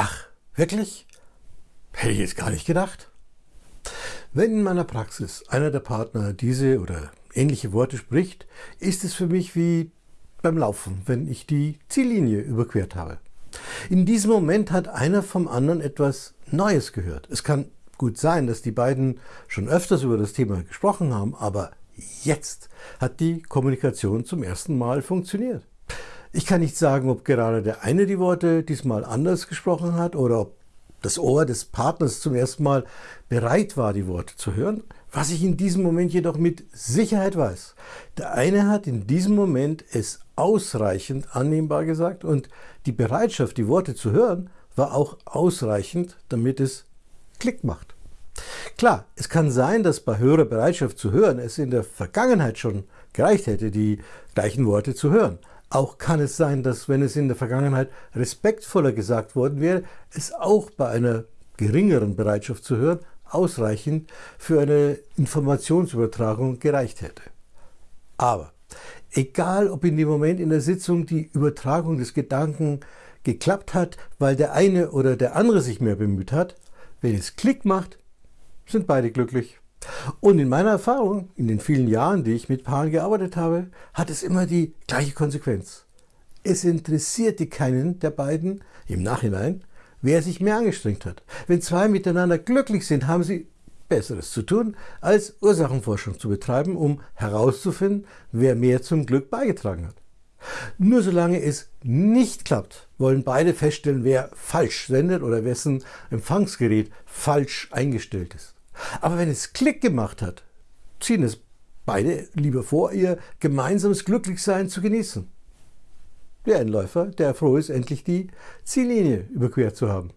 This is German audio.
Ach, wirklich? Hätte ich jetzt gar nicht gedacht. Wenn in meiner Praxis einer der Partner diese oder ähnliche Worte spricht, ist es für mich wie beim Laufen, wenn ich die Ziellinie überquert habe. In diesem Moment hat einer vom anderen etwas Neues gehört. Es kann gut sein, dass die beiden schon öfters über das Thema gesprochen haben, aber jetzt hat die Kommunikation zum ersten Mal funktioniert. Ich kann nicht sagen, ob gerade der eine die Worte diesmal anders gesprochen hat oder ob das Ohr des Partners zum ersten Mal bereit war, die Worte zu hören. Was ich in diesem Moment jedoch mit Sicherheit weiß, der eine hat in diesem Moment es ausreichend annehmbar gesagt und die Bereitschaft, die Worte zu hören, war auch ausreichend, damit es Klick macht. Klar, es kann sein, dass bei höherer Bereitschaft zu hören es in der Vergangenheit schon gereicht hätte, die gleichen Worte zu hören. Auch kann es sein, dass wenn es in der Vergangenheit respektvoller gesagt worden wäre, es auch bei einer geringeren Bereitschaft zu hören ausreichend für eine Informationsübertragung gereicht hätte. Aber egal, ob in dem Moment in der Sitzung die Übertragung des Gedanken geklappt hat, weil der eine oder der andere sich mehr bemüht hat, wenn es Klick macht, sind beide glücklich. Und in meiner Erfahrung, in den vielen Jahren, die ich mit Paaren gearbeitet habe, hat es immer die gleiche Konsequenz. Es interessierte keinen der beiden im Nachhinein, wer sich mehr angestrengt hat. Wenn zwei miteinander glücklich sind, haben sie Besseres zu tun, als Ursachenforschung zu betreiben, um herauszufinden, wer mehr zum Glück beigetragen hat. Nur solange es nicht klappt, wollen beide feststellen, wer falsch sendet oder wessen Empfangsgerät falsch eingestellt ist. Aber wenn es Klick gemacht hat, ziehen es beide lieber vor, ihr gemeinsames Glücklichsein zu genießen. Der Einläufer, der froh ist, endlich die Ziellinie überquert zu haben.